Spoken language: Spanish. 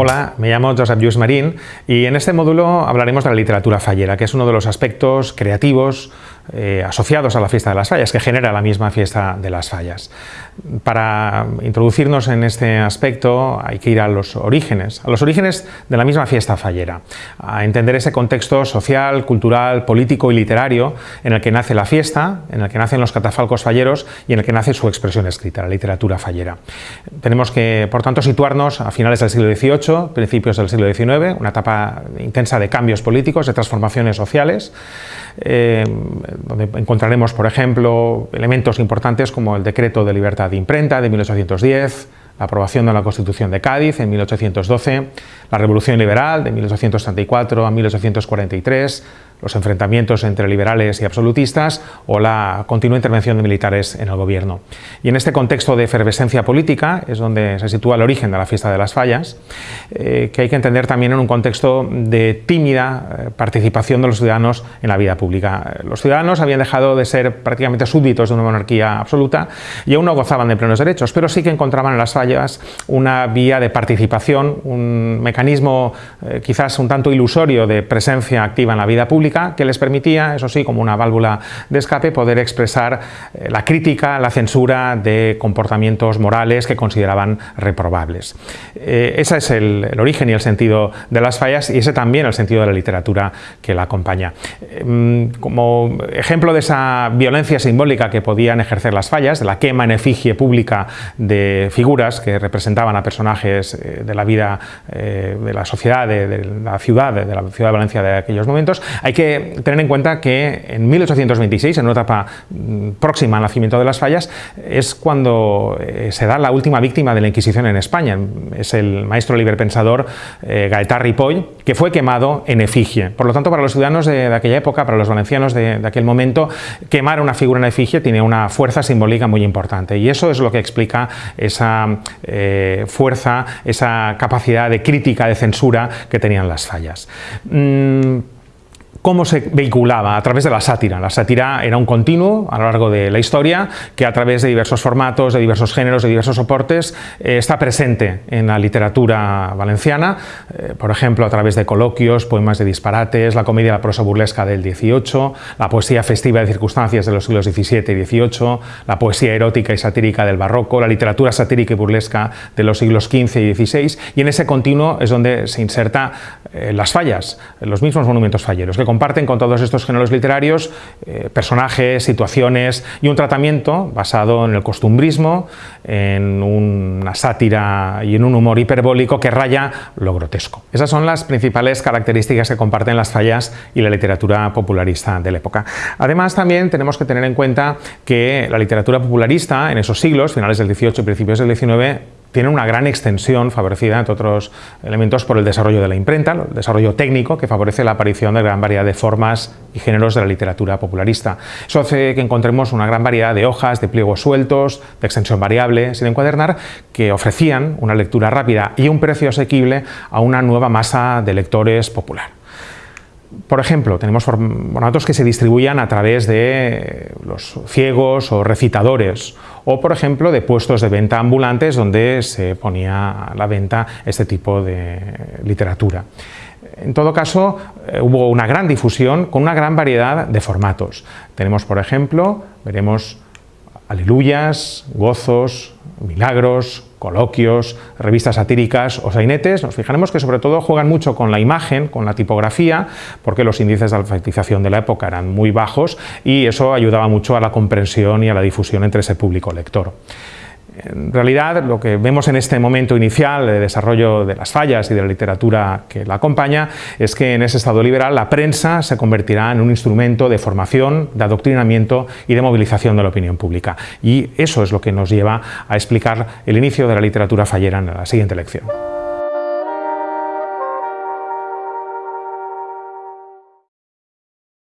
Hola, me llamo Josep Lluís Marín y en este módulo hablaremos de la literatura fallera, que es uno de los aspectos creativos eh, asociados a la fiesta de las fallas, que genera la misma fiesta de las fallas. Para introducirnos en este aspecto hay que ir a los orígenes, a los orígenes de la misma fiesta fallera, a entender ese contexto social, cultural, político y literario en el que nace la fiesta, en el que nacen los catafalcos falleros y en el que nace su expresión escrita, la literatura fallera. Tenemos que, por tanto, situarnos a finales del siglo XVIII, principios del siglo XIX, una etapa intensa de cambios políticos, de transformaciones sociales, eh, donde encontraremos, por ejemplo, elementos importantes como el Decreto de Libertad de Imprenta de 1810, la aprobación de la Constitución de Cádiz en 1812, la Revolución Liberal de 1834 a 1843, los enfrentamientos entre liberales y absolutistas o la continua intervención de militares en el gobierno. Y en este contexto de efervescencia política es donde se sitúa el origen de la fiesta de las fallas, eh, que hay que entender también en un contexto de tímida eh, participación de los ciudadanos en la vida pública. Los ciudadanos habían dejado de ser prácticamente súbditos de una monarquía absoluta y aún no gozaban de plenos derechos, pero sí que encontraban en las fallas una vía de participación, un mecanismo eh, quizás un tanto ilusorio de presencia activa en la vida pública que les permitía, eso sí, como una válvula de escape, poder expresar eh, la crítica, la censura de comportamientos morales que consideraban reprobables. Eh, ese es el, origen y el sentido de las fallas y ese también el sentido de la literatura que la acompaña. Em, como ejemplo de esa violencia simbólica que podían ejercer las fallas, de la quema en efigie pública de figuras que representaban a personajes eh, de la vida de la sociedad, de, de, la ciudad, de la ciudad de Valencia de aquellos momentos, hay que tener en cuenta que en 1826, en una etapa mm, próxima al nacimiento de las fallas, es cuando eh, se da la última víctima de la Inquisición en España. Es el maestro liberpensador eh, Gaetán Ripoll, que fue quemado en efigie. Por lo tanto, para los ciudadanos de, aquella época, para los valencianos de, aquel momento, quemar una figura en efigie tiene una fuerza simbólica muy importante y eso es lo que explica esa eh, fuerza, esa capacidad de crítica, de censura que tenían las fallas. Mm, cómo se vehiculaba a través de la sátira. La sátira era un continuo a lo largo de la historia que a través de diversos formatos, de diversos géneros, de diversos soportes eh, está presente en la literatura valenciana, eh, por ejemplo a través de coloquios, poemas de disparates, la comedia la prosa burlesca del XVIII, la poesía festiva de circunstancias de los siglos XVII y XVIII, la poesía erótica y satírica del barroco, la literatura satírica y burlesca de los siglos XV y XVI y en ese continuo es donde se inserta eh, las fallas, los mismos monumentos falleros, que comparten con todos estos géneros literarios eh, personajes, situaciones y un tratamiento basado en el costumbrismo, en una sátira y en un humor hiperbólico que raya lo grotesco. Esas son las principales características que comparten las fallas y la literatura popularista de la época. Además también tenemos que tener en cuenta que la literatura popularista en esos siglos, finales del XVIII y principios del XIX, tiene una gran extensión favorecida, entre otros elementos, por el desarrollo de la imprenta, el desarrollo técnico que favorece la aparición de gran variedad de formas y géneros de la literatura popularista. Eso hace que encontremos una gran variedad de hojas, de pliegos sueltos, de extensión variable, sin encuadernar, que ofrecían una lectura rápida y un precio asequible a una nueva masa de lectores popular. Por ejemplo, tenemos formatos que se distribuían a través de los ciegos o recitadores, o por ejemplo de puestos de venta ambulantes donde se ponía a la venta este tipo de literatura. En todo caso, eh, hubo una gran difusión con una gran variedad de formatos. Tenemos, por ejemplo, veremos aleluyas, gozos, milagros, coloquios, revistas satíricas o sainetes, nos fijaremos que sobre todo juegan mucho con la imagen, con la tipografía, porque los índices de alfabetización de la época eran muy bajos y eso ayudaba mucho a la comprensión y a la difusión entre ese público lector. En realidad, lo que vemos en este momento inicial de desarrollo de las fallas y de la literatura que la acompaña es que en ese estado liberal la prensa se convertirá en un instrumento de formación, de adoctrinamiento y de movilización de la opinión pública. Y eso es lo que nos lleva a explicar el inicio de la literatura fallera en la siguiente lección.